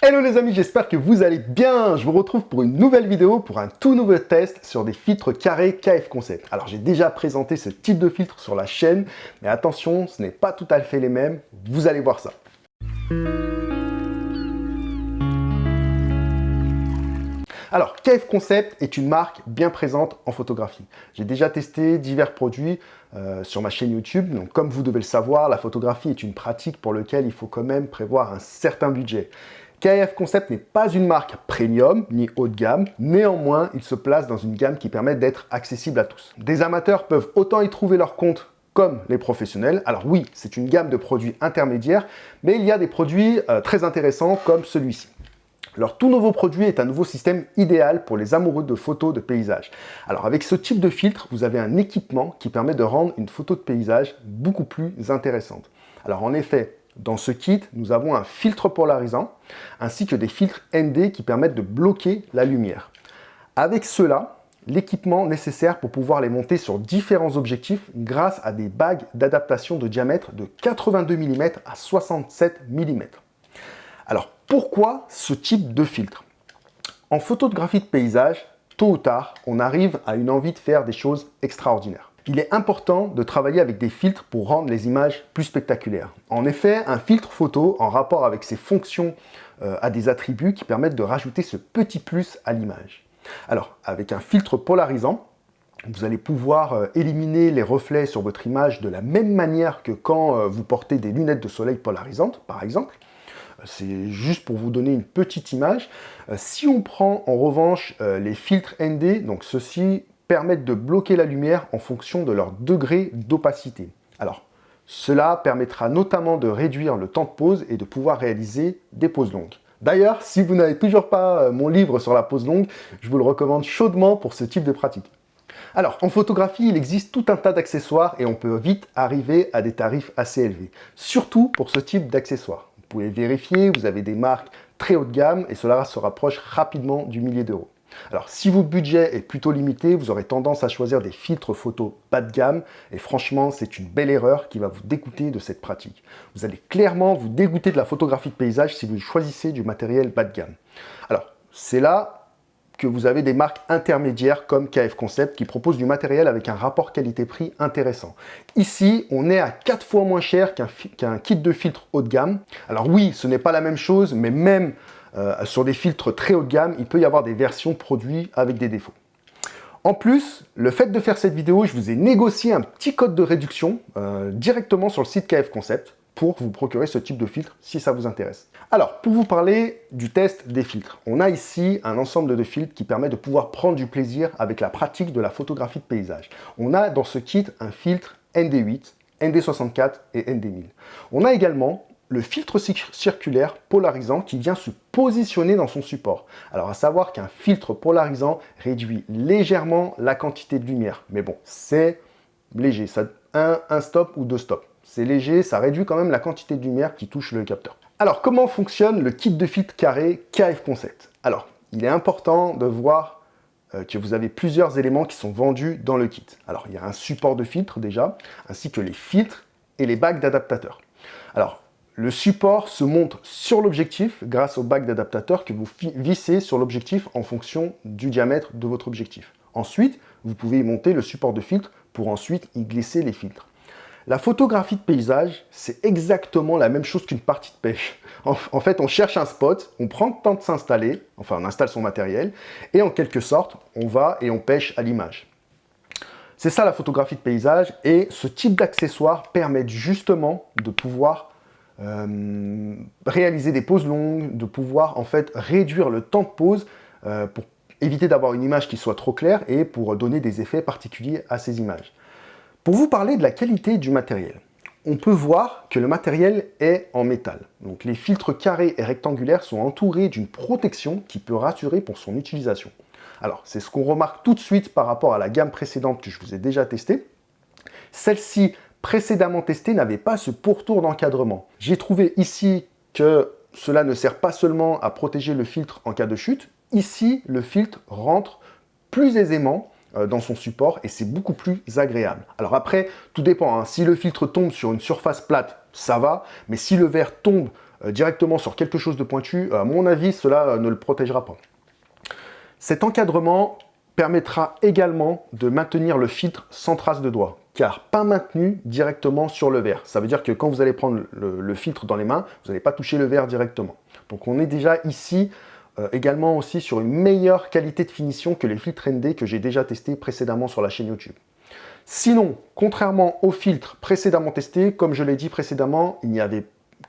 Hello les amis, j'espère que vous allez bien. Je vous retrouve pour une nouvelle vidéo, pour un tout nouveau test sur des filtres carrés KF Concept. Alors j'ai déjà présenté ce type de filtre sur la chaîne, mais attention, ce n'est pas tout à fait les mêmes. Vous allez voir ça. Alors, KF Concept est une marque bien présente en photographie. J'ai déjà testé divers produits euh, sur ma chaîne YouTube. Donc, comme vous devez le savoir, la photographie est une pratique pour laquelle il faut quand même prévoir un certain budget. KF Concept n'est pas une marque premium ni haut de gamme, néanmoins, il se place dans une gamme qui permet d'être accessible à tous. Des amateurs peuvent autant y trouver leur compte comme les professionnels. Alors oui, c'est une gamme de produits intermédiaires, mais il y a des produits euh, très intéressants comme celui-ci. Leur tout nouveau produit est un nouveau système idéal pour les amoureux de photos de paysage. Alors avec ce type de filtre, vous avez un équipement qui permet de rendre une photo de paysage beaucoup plus intéressante. Alors en effet, dans ce kit, nous avons un filtre polarisant, ainsi que des filtres ND qui permettent de bloquer la lumière. Avec cela, l'équipement nécessaire pour pouvoir les monter sur différents objectifs grâce à des bagues d'adaptation de diamètre de 82 mm à 67 mm. Alors, pourquoi ce type de filtre? En photographie de paysage, tôt ou tard, on arrive à une envie de faire des choses extraordinaires. Il est important de travailler avec des filtres pour rendre les images plus spectaculaires. En effet, un filtre photo, en rapport avec ses fonctions, euh, a des attributs qui permettent de rajouter ce petit plus à l'image. Alors, avec un filtre polarisant, vous allez pouvoir euh, éliminer les reflets sur votre image de la même manière que quand euh, vous portez des lunettes de soleil polarisantes, par exemple. C'est juste pour vous donner une petite image. Si on prend en revanche les filtres ND, donc ceux-ci permettent de bloquer la lumière en fonction de leur degré d'opacité. Alors, cela permettra notamment de réduire le temps de pause et de pouvoir réaliser des pauses longues. D'ailleurs, si vous n'avez toujours pas euh, mon livre sur la pause longue, je vous le recommande chaudement pour ce type de pratique. Alors, en photographie, il existe tout un tas d'accessoires et on peut vite arriver à des tarifs assez élevés, surtout pour ce type d'accessoires. Vous pouvez vérifier, vous avez des marques très haut de gamme et cela se rapproche rapidement du millier d'euros. Alors, si votre budget est plutôt limité, vous aurez tendance à choisir des filtres photo bas de gamme et franchement, c'est une belle erreur qui va vous dégoûter de cette pratique. Vous allez clairement vous dégoûter de la photographie de paysage si vous choisissez du matériel bas de gamme. Alors, c'est là que vous avez des marques intermédiaires comme KF Concept qui proposent du matériel avec un rapport qualité-prix intéressant. Ici, on est à 4 fois moins cher qu'un kit de filtre haut de gamme. Alors oui, ce n'est pas la même chose, mais même euh, sur des filtres très haut de gamme, il peut y avoir des versions produits avec des défauts. En plus, le fait de faire cette vidéo, je vous ai négocié un petit code de réduction euh, directement sur le site KF Concept pour vous procurer ce type de filtre si ça vous intéresse. Alors, pour vous parler du test des filtres, on a ici un ensemble de filtres qui permet de pouvoir prendre du plaisir avec la pratique de la photographie de paysage. On a dans ce kit un filtre ND8, ND64 et ND1000. On a également le filtre circulaire polarisant qui vient se positionner dans son support. Alors à savoir qu'un filtre polarisant réduit légèrement la quantité de lumière. Mais bon, c'est léger, ça un, stop ou deux stops. C'est léger, ça réduit quand même la quantité de lumière qui touche le capteur. Alors, comment fonctionne le kit de filtre carré KF Concept Alors, il est important de voir euh, que vous avez plusieurs éléments qui sont vendus dans le kit. Alors, il y a un support de filtre déjà, ainsi que les filtres et les bagues d'adaptateurs. Alors, le support se monte sur l'objectif grâce aux bagues d'adaptateurs que vous vissez sur l'objectif en fonction du diamètre de votre objectif. Ensuite, vous pouvez monter le support de filtre pour ensuite y glisser les filtres. La photographie de paysage, c'est exactement la même chose qu'une partie de pêche. En, fait, on cherche un spot, on prend le temps de s'installer, enfin on installe son matériel, et en quelque sorte, on va et on pêche à l'image. C'est ça la photographie de paysage, et ce type d'accessoires permet justement de pouvoir euh, réaliser des poses longues, de pouvoir en fait réduire le temps de pose euh, pour éviter d'avoir une image qui soit trop claire et pour donner des effets particuliers à ces images. Pour vous parler de la qualité du matériel, on peut voir que le matériel est en métal. Donc les filtres carrés et rectangulaires sont entourés d'une protection qui peut rassurer pour son utilisation. Alors, c'est ce qu'on remarque tout de suite par rapport à la gamme précédente que je vous ai déjà testée. Celle-ci, précédemment testée, n'avait pas ce pourtour d'encadrement. J'ai trouvé ici que cela ne sert pas seulement à protéger le filtre en cas de chute. Ici, le filtre rentre plus aisément euh, dans son support et c'est beaucoup plus agréable. Alors après, tout dépend. Hein. Si le filtre tombe sur une surface plate, ça va. Mais si le verre tombe euh, directement sur quelque chose de pointu, à mon avis, cela ne le protégera pas. Cet encadrement permettra également de maintenir le filtre sans trace de doigt, car pas maintenu directement sur le verre. Ça veut dire que quand vous allez prendre le, filtre dans les mains, vous n'allez pas toucher le verre directement. Donc on est déjà ici euh, également aussi sur une meilleure qualité de finition que les filtres ND que j'ai déjà testés précédemment sur la chaîne YouTube. Sinon, contrairement aux filtres précédemment testés, comme je l'ai dit précédemment, il n'y avait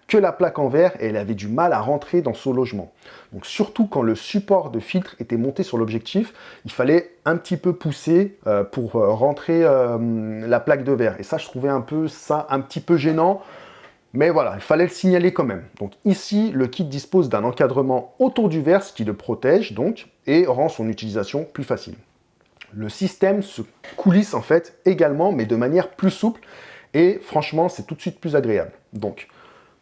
que la plaque en verre et elle avait du mal à rentrer dans son logement. Donc surtout quand le support de filtre était monté sur l'objectif, il fallait un petit peu pousser euh, pour euh, rentrer la plaque de verre. Et ça, je trouvais un peu ça un petit peu gênant. Mais voilà, il fallait le signaler quand même. Donc ici, le kit dispose d'un encadrement autour du verre, ce qui le protège donc, et rend son utilisation plus facile. Le système se coulisse en fait également, mais de manière plus souple, et franchement, c'est tout de suite plus agréable.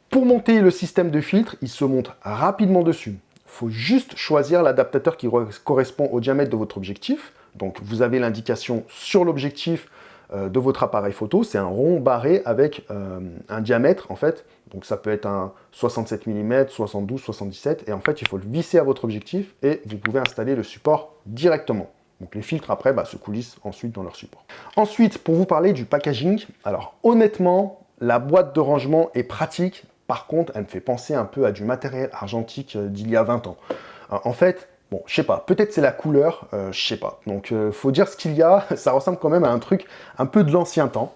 Pour monter le système de filtre, il se monte rapidement dessus. Il faut juste choisir l'adaptateur qui correspond au diamètre de votre objectif. Donc, vous avez l'indication sur l'objectif euh, de votre appareil photo, c'est un rond barré avec euh, un diamètre en fait. Donc ça peut être un 67 mm, 72, 77 et en fait il faut le visser à votre objectif et vous pouvez installer le support directement. Donc les filtres après bah, se coulissent ensuite dans leur support. Ensuite, pour vous parler du packaging, alors honnêtement, la boîte de rangement est pratique. Par contre, elle me fait penser un peu à du matériel argentique euh, d'il y a 20 ans. En fait, Bon, je sais pas, peut-être c'est la couleur, euh, je sais pas. Donc, euh, faut dire ce qu'il y a, ça ressemble quand même à un truc un peu de l'ancien temps.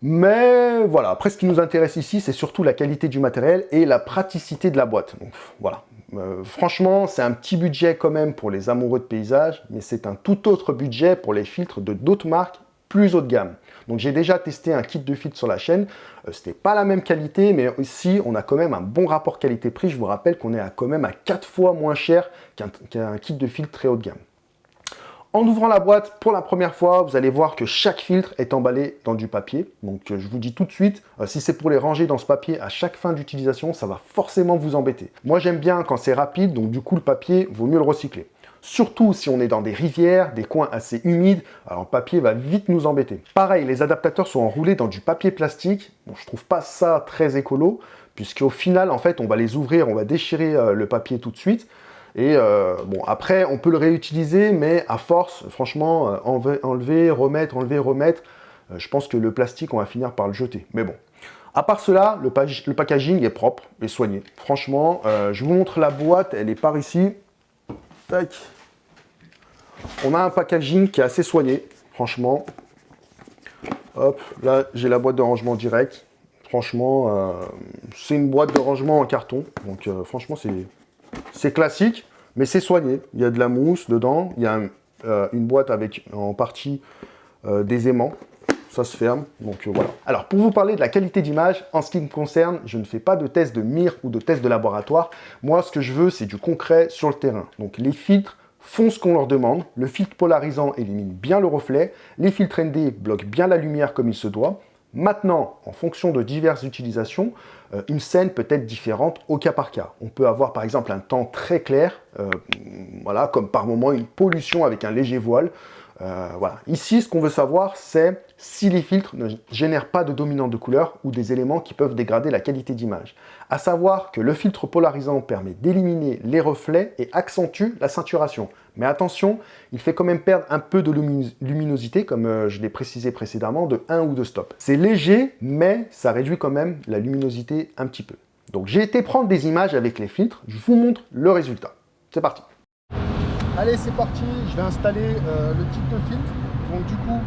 Mais voilà, après ce qui nous intéresse ici, c'est surtout la qualité du matériel et la praticité de la boîte. Voilà, euh, franchement, c'est un petit budget quand même pour les amoureux de paysage, mais c'est un tout autre budget pour les filtres de d'autres marques plus haut de gamme. Donc j'ai déjà testé un kit de filtre sur la chaîne, euh, c'était pas la même qualité, mais ici on a quand même un bon rapport qualité-prix. Je vous rappelle qu'on est à quand même à 4 fois moins cher qu'un kit de filtre très haut de gamme. En ouvrant la boîte pour la première fois, vous allez voir que chaque filtre est emballé dans du papier. Donc euh, je vous dis tout de suite, euh, si c'est pour les ranger dans ce papier à chaque fin d'utilisation, ça va forcément vous embêter. Moi j'aime bien quand c'est rapide, donc du coup le papier, vaut mieux le recycler. Surtout si on est dans des rivières, des coins assez humides, alors le papier va vite nous embêter. Pareil, les adaptateurs sont enroulés dans du papier plastique. Bon, je trouve pas ça très écolo, puisqu'au final, en fait, on va les ouvrir, on va déchirer euh, le papier tout de suite. Et euh, bon, après, on peut le réutiliser, mais à force, franchement, euh, enlever, remettre, enlever, remettre, je pense que le plastique, on va finir par le jeter. Mais bon, à part cela, le, le packaging est propre et soigné. Franchement, je vous montre la boîte, elle est par ici. On a un packaging qui est assez soigné, franchement. Hop, là, j'ai la boîte de rangement direct. Franchement, euh, c'est une boîte de rangement en carton. Donc, euh, franchement, c'est classique, mais c'est soigné. Il y a de la mousse dedans. Il y a euh, une boîte avec en partie des aimants. Ça se ferme, donc voilà. Alors, pour vous parler de la qualité d'image, en ce qui me concerne, je ne fais pas de test de mire ou de test de laboratoire. Moi, ce que je veux, c'est du concret sur le terrain. Donc, les filtres font ce qu'on leur demande. Le filtre polarisant élimine bien le reflet. Les filtres ND bloquent bien la lumière comme il se doit. Maintenant, en fonction de diverses utilisations, euh, une scène peut être différente au cas par cas. On peut avoir par exemple un temps très clair, euh, voilà, comme par moment une pollution avec un léger voile, euh, voilà. Ici, ce qu'on veut savoir, c'est si les filtres ne génèrent pas de dominante de couleur ou des éléments qui peuvent dégrader la qualité d'image. À savoir que le filtre polarisant permet d'éliminer les reflets et accentue la saturation. Mais attention, il fait quand même perdre un peu de luminosité, comme euh, je l'ai précisé précédemment, de 1 ou 2 stops. C'est léger, mais ça réduit quand même la luminosité un petit peu. Donc j'ai été prendre des images avec les filtres, je vous montre le résultat. C'est parti Allez, c'est parti, je vais installer euh, le kit de filtre. Donc du coup,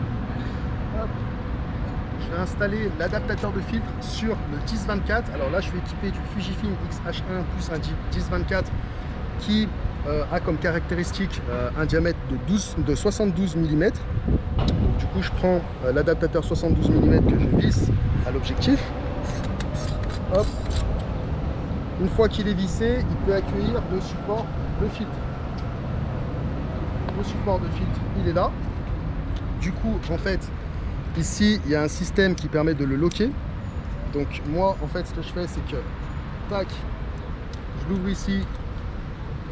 je vais installer l'adaptateur de filtre sur le 1024. Alors là, je suis équipé du Fujifilm X-H1 plus un 1024 qui euh, a comme caractéristique euh, un diamètre de, 12, de 72 mm. Donc, du coup, je prends l'adaptateur 72 mm que je visse à l'objectif. Une fois qu'il est vissé, il peut accueillir le support de filtre support de filtre, il est là. Du coup, en fait, ici, il y a un système qui permet de le loquer. Donc moi, en fait, ce que je fais, c'est que, tac, je l'ouvre ici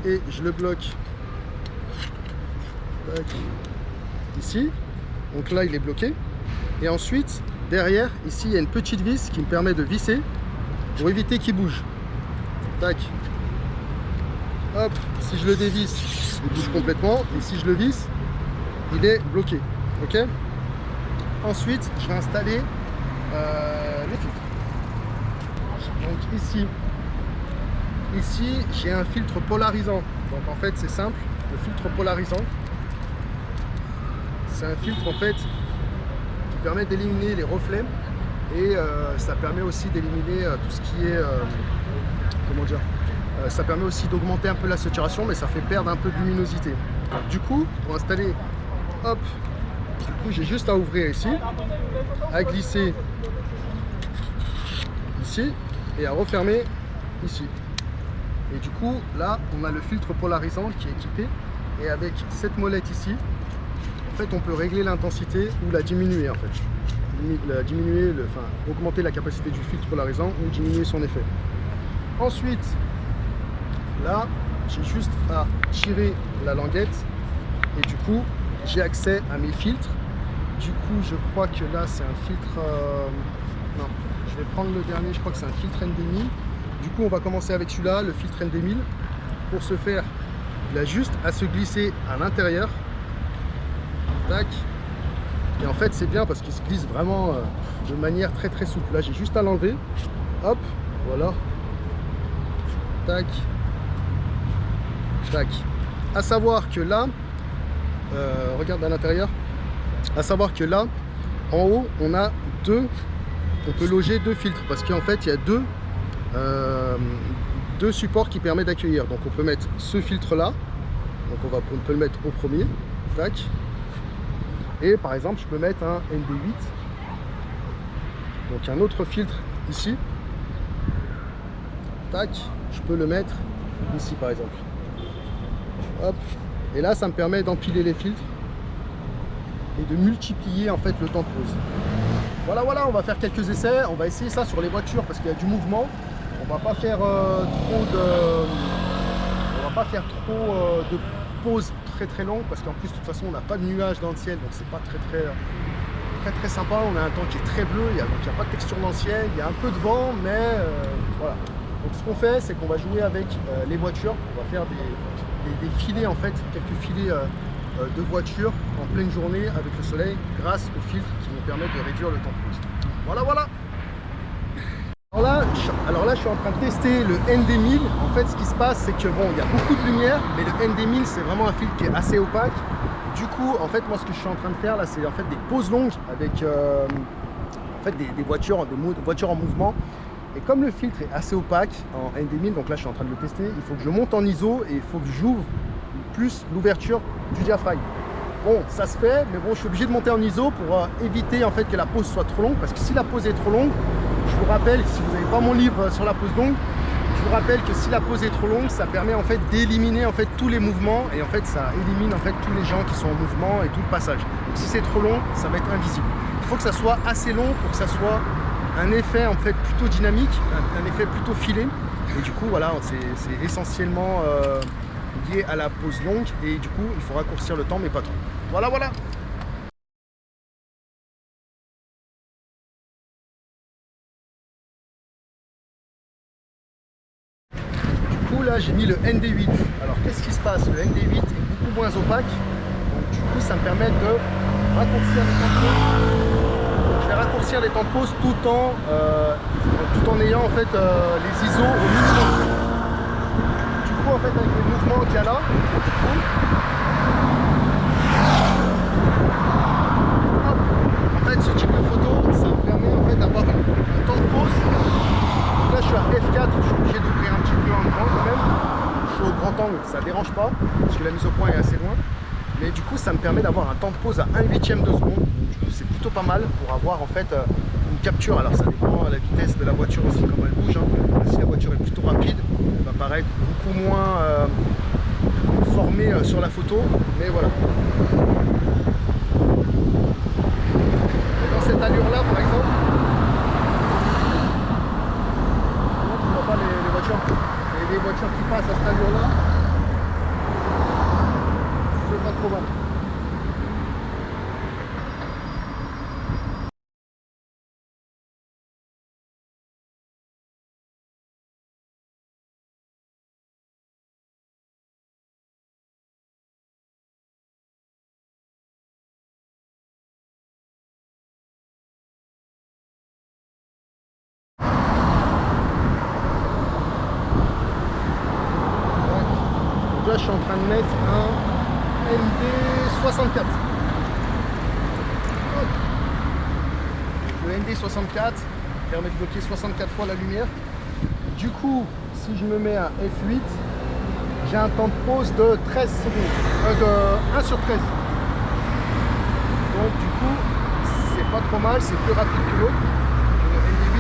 et je le bloque ici. Donc là, il est bloqué. Et ensuite, derrière, ici, il y a une petite vis qui me permet de visser pour éviter qu'il bouge. Tac. Hop, si je le dévisse, il bouge complètement. Et si je le visse, il est bloqué. Ok? Ensuite, je vais installer euh, les filtres. Donc ici, ici j'ai un filtre polarisant. Donc en fait, c'est simple. Le filtre polarisant, c'est un filtre en fait qui permet d'éliminer les reflets et euh, ça permet aussi d'éliminer euh, tout ce qui est comment dire ça permet aussi d'augmenter un peu la saturation mais ça fait perdre un peu de luminosité. Du coup pour installer hop du coup j'ai juste à ouvrir ici à glisser ici et à refermer ici. Et du coup là on a le filtre polarisant qui est équipé. Et avec cette molette ici en fait on peut régler l'intensité ou la diminuer en fait. La diminuer, enfin augmenter la capacité du filtre polarisant ou diminuer son effet. Ensuite là j'ai juste à tirer la languette et du coup j'ai accès à mes filtres. Du coup je crois que là c'est un filtre euh, non je vais prendre le dernier je crois que c'est un filtre ND1000 du coup on va commencer avec celui-là le filtre ND1000 pour ce faire il a juste à se glisser à l'intérieur. Tac. Et en fait c'est bien parce qu'il se glisse vraiment euh, de manière très très souple. Là j'ai juste à l'enlever. Hop voilà. Tac à savoir que là euh, regarde à l'intérieur. À savoir que là en haut on a deux on peut loger deux filtres parce qu'en fait il y a deux euh, deux supports qui permettent d'accueillir. Donc on peut mettre ce filtre là donc on va on peut le mettre au premier. Tac. Et par exemple je peux mettre un ND8 donc un autre filtre ici. Tac. Je peux le mettre ici par exemple et là ça me permet d'empiler les filtres et de multiplier en fait le temps de pause. Voilà voilà on va faire quelques essais. On va essayer ça sur les voitures parce qu'il y a du mouvement. On va pas faire euh, trop de on va pas faire trop euh, de pause très très longue parce qu'en plus de toute façon on n'a pas de nuages dans le ciel donc c'est pas très très très très sympa. On a un temps qui est très bleu il n'y a pas de texture dans le ciel il y a un peu de vent mais euh, voilà. Donc ce qu'on fait c'est qu'on va jouer avec les voitures. On va faire des, des, filets en fait quelques filets de voitures en pleine journée avec le soleil grâce aux filtres qui vont permettre de réduire le temps de pause voilà voilà alors là, alors là, je suis en train de tester le ND1000. En fait, ce qui se passe, c'est que bon, il y a beaucoup de lumière, mais le ND1000, c'est vraiment un filtre qui est assez opaque. Du coup, en fait, moi, ce que je suis en train de faire là, c'est en fait des pauses longues avec euh, en fait, des, voitures, des voitures en mouvement. Et comme le filtre est assez opaque en ND1000, donc là, je suis en train de le tester, il faut que je monte en ISO et il faut que j'ouvre plus l'ouverture du diaphragme. Bon, ça se fait, mais bon, je suis obligé de monter en ISO pour euh, éviter en fait que la pause soit trop longue, parce que si la pause est trop longue, je vous rappelle, si vous n'avez pas mon livre sur la pause longue, je vous rappelle que si la pause est trop longue, ça permet en fait d'éliminer en fait tous les mouvements et en fait ça élimine en fait tous les gens qui sont en mouvement et tout le passage. Donc si c'est trop long, ça va être invisible. Il faut que ça soit assez long pour que ça soit un effet en fait plutôt dynamique, un, effet plutôt filé. Et du coup voilà, c'est essentiellement euh, lié à la pause longue. Et du coup il faut raccourcir le temps mais pas trop. Voilà voilà. Là j'ai mis le ND8 alors qu'est-ce qui se passe? Le ND8 est beaucoup moins opaque. Donc du coup ça me permet de raccourcir les temps je vais raccourcir les temps de pause tout en euh, tout en ayant en fait euh, les ISO au minimum du coup en fait avec les mouvements qu'il y a là en fait ce type de photo ça me permet en fait d'avoir un temps de pause là je suis à F4, je suis obligé d'ouvrir un petit peu en grand quand même. Je suis au grand angle, ça dérange pas, parce que la mise au point est assez loin. Mais du coup ça me permet d'avoir un temps de pause à 1 huitième de seconde. C'est plutôt pas mal pour avoir en fait euh, une capture. Alors ça dépend de la vitesse de la voiture aussi, comme elle bouge. Hein. Si la voiture est plutôt rapide, elle va paraître beaucoup moins euh, formée euh, sur la photo. Mais voilà. dans cette allure là par exemple, et les voitures qui passent à cette allure-là, pas trop mal. je suis en train de mettre un ND64. Le ND64 permet de bloquer 64 fois la lumière. Du coup, si je me mets à F8, j'ai un temps de pause de 13 secondes, euh, de 1 sur 13. Donc du coup, c'est pas trop mal, c'est plus rapide que l'autre. Le ND8.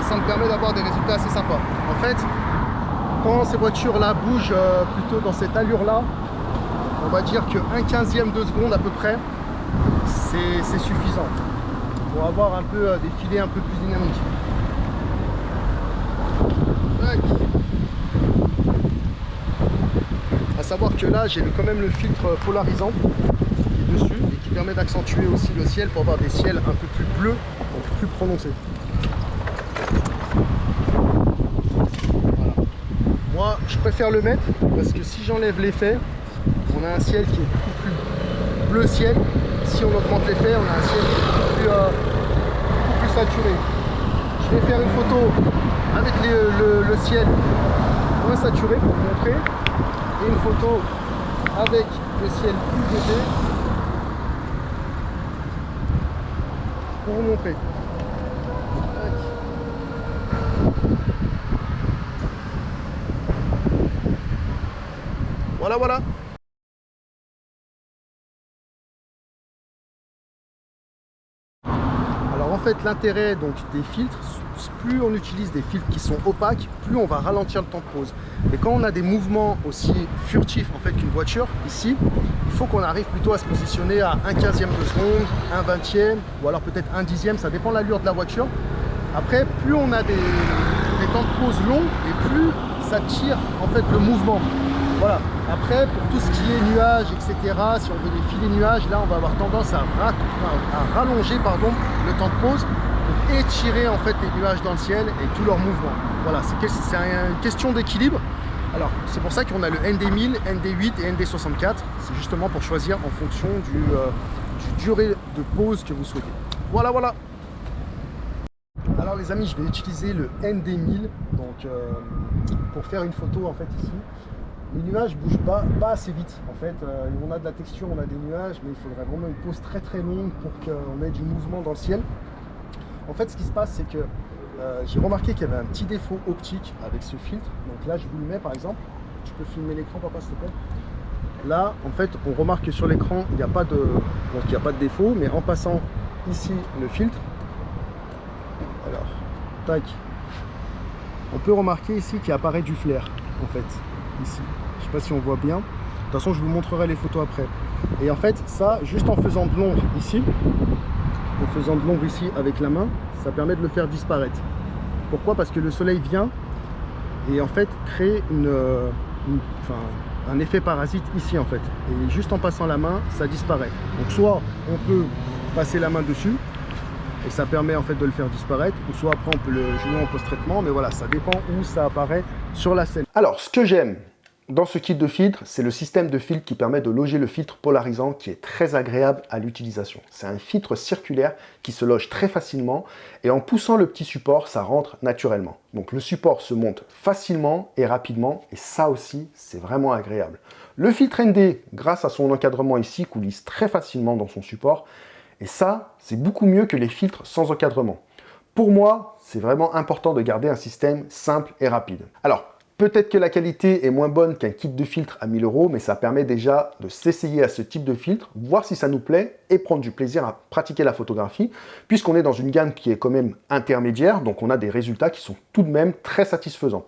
Et ça me permet d'avoir des résultats assez sympas. En fait, quand ces voitures-là bougent euh, plutôt dans cette allure-là, on va dire que 1 quinzième de seconde à peu près, c'est suffisant pour avoir un peu euh, des filets un peu plus dynamiques. À savoir que là, j'ai quand même le filtre polarisant qui est dessus et qui permet d'accentuer aussi le ciel pour avoir des ciels un peu plus bleus, donc plus prononcés. Moi, je préfère le mettre parce que si j'enlève l'effet, on a un ciel qui est beaucoup plus bleu ciel. Si on augmente l'effet, on a un ciel qui est beaucoup plus, euh, beaucoup plus saturé. Je vais faire une photo avec le, ciel moins saturé pour vous montrer et une photo avec le ciel plus léger pour vous montrer. Voilà. Alors en fait l'intérêt donc des filtres plus on utilise des filtres qui sont opaques, plus on va ralentir le temps de pause. Et quand on a des mouvements aussi furtifs en fait qu'une voiture, ici, il faut qu'on arrive plutôt à se positionner à un quinzième de seconde, un vingtième, ou alors peut-être un dixième, ça dépend de l'allure de la voiture. Après, plus on a des, des temps de pause longs, et plus ça tire en fait le mouvement. Voilà. Après, pour tout ce qui est nuages, etc., si on veut des filets nuages, là, on va avoir tendance à, à rallonger pardon, le temps de pause étirer en fait les nuages dans le ciel et tous leurs mouvements. Voilà, c'est une question d'équilibre. Alors, c'est pour ça qu'on a le ND1000, ND8 et ND64. C'est justement pour choisir en fonction du, euh, du, durée de pause que vous souhaitez. Voilà, voilà Alors les amis, je vais utiliser le ND1000 donc, euh, pour faire une photo en fait ici. Les nuages bougent pas, assez vite en fait. Euh, on a de la texture, on a des nuages, mais il faudrait vraiment une pause très très longue pour qu'on ait du mouvement dans le ciel. En fait, ce qui se passe, c'est que euh, j'ai remarqué qu'il y avait un petit défaut optique avec ce filtre. Donc là, je vous le mets par exemple. Tu peux filmer l'écran, papa, s'il te plaît Là, en fait, on remarque que sur l'écran, il n'y a, pas de... Donc, il a pas de défaut, mais en passant ici le filtre, alors, tac, on peut remarquer ici qu'il apparaît du flair, en fait, ici. Je ne sais pas si on voit bien. De toute façon, je vous montrerai les photos après. Et en fait, ça, juste en faisant de l'ombre ici, en faisant de l'ombre ici avec la main, ça permet de le faire disparaître. Pourquoi? Parce que le soleil vient et en fait crée euh, un effet parasite ici en fait. Et juste en passant la main, ça disparaît. Donc soit on peut passer la main dessus et ça permet en fait de le faire disparaître ou soit après on peut le jouer en post-traitement mais voilà ça dépend où ça apparaît sur la scène. Alors ce que j'aime dans ce kit de filtre, c'est le système de filtre qui permet de loger le filtre polarisant qui est très agréable à l'utilisation. C'est un filtre circulaire qui se loge très facilement et en poussant le petit support, ça rentre naturellement. Donc le support se monte facilement et rapidement et ça aussi, c'est vraiment agréable. Le filtre ND, grâce à son encadrement ici, coulisse très facilement dans son support et ça, c'est beaucoup mieux que les filtres sans encadrement. Pour moi, c'est vraiment important de garder un système simple et rapide. Alors, Peut-être que la qualité est moins bonne qu'un kit de filtre à 1000 euros, mais ça permet déjà de s'essayer à ce type de filtre, voir si ça nous plaît et prendre du plaisir à pratiquer la photographie, puisqu'on est dans une gamme qui est quand même intermédiaire, donc on a des résultats qui sont tout de même très satisfaisants.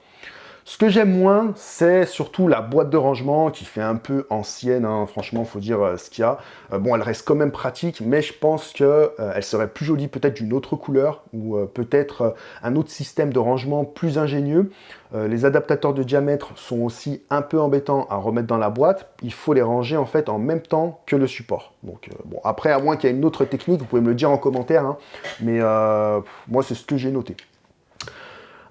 Ce que j'aime moins, c'est surtout la boîte de rangement qui fait un peu ancienne, hein. franchement, faut dire euh, ce qu'il y a. Euh, bon, elle reste quand même pratique, mais je pense qu'elle euh, serait plus jolie peut-être d'une autre couleur ou peut-être un autre système de rangement plus ingénieux. les adaptateurs de diamètre sont aussi un peu embêtants à remettre dans la boîte. Il faut les ranger en fait en même temps que le support. Donc bon, après, à moins qu'il y ait une autre technique, vous pouvez me le dire en commentaire, hein. mais moi c'est ce que j'ai noté.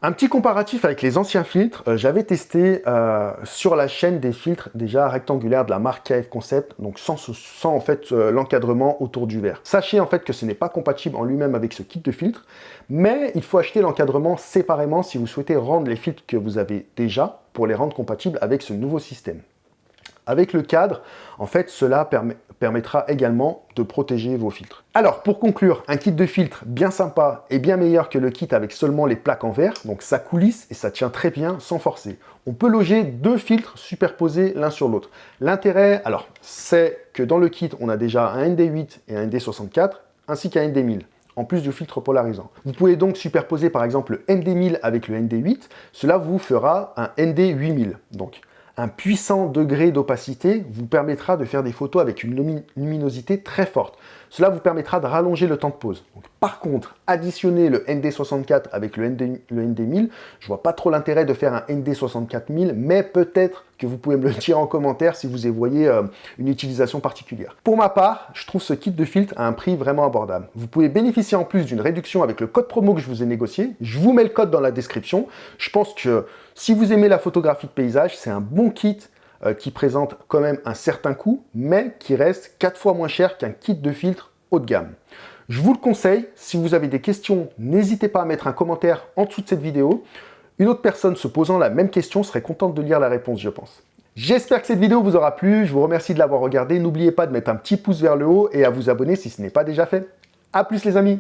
Un petit comparatif avec les anciens filtres, euh, j'avais testé euh, sur la chaîne des filtres déjà rectangulaires de la marque KF Concept, donc sans, en fait euh, l'encadrement autour du verre. Sachez en fait que ce n'est pas compatible en lui-même avec ce kit de filtre, mais il faut acheter l'encadrement séparément si vous souhaitez rendre les filtres que vous avez déjà pour les rendre compatibles avec ce nouveau système. Avec le cadre, en fait, cela permettra également de protéger vos filtres. Alors, pour conclure, un kit de filtre bien sympa et bien meilleur que le kit avec seulement les plaques en verre, donc ça coulisse et ça tient très bien sans forcer. On peut loger deux filtres superposés l'un sur l'autre. L'intérêt, alors, c'est que dans le kit, on a déjà un ND8 et un ND64, ainsi qu'un ND1000 en plus du filtre polarisant. Vous pouvez donc superposer par exemple le ND1000 avec le ND8, cela vous fera un ND8000. Donc un puissant degré d'opacité vous permettra de faire des photos avec une luminosité très forte. Cela vous permettra de rallonger le temps de pause. par contre, additionner le ND64 avec le, ND, le ND1000, je vois pas trop l'intérêt de faire un ND64000, mais peut-être que vous pouvez me le dire en commentaire si vous y voyez euh, une utilisation particulière. Pour ma part, je trouve ce kit de filtre à un prix vraiment abordable. Vous pouvez bénéficier en plus d'une réduction avec le code promo que je vous ai négocié. Je vous mets le code dans la description. Je pense que si vous aimez la photographie de paysage, c'est un bon kit euh, qui présente quand même un certain coût, mais qui reste 4 fois moins cher qu'un kit de filtre haut de gamme. Je vous le conseille, si vous avez des questions, n'hésitez pas à mettre un commentaire en dessous de cette vidéo. Une autre personne se posant la même question serait contente de lire la réponse, je pense. J'espère que cette vidéo vous aura plu, je vous remercie de l'avoir regardé. N'oubliez pas de mettre un petit pouce vers le haut et à vous abonner si ce n'est pas déjà fait. A plus les amis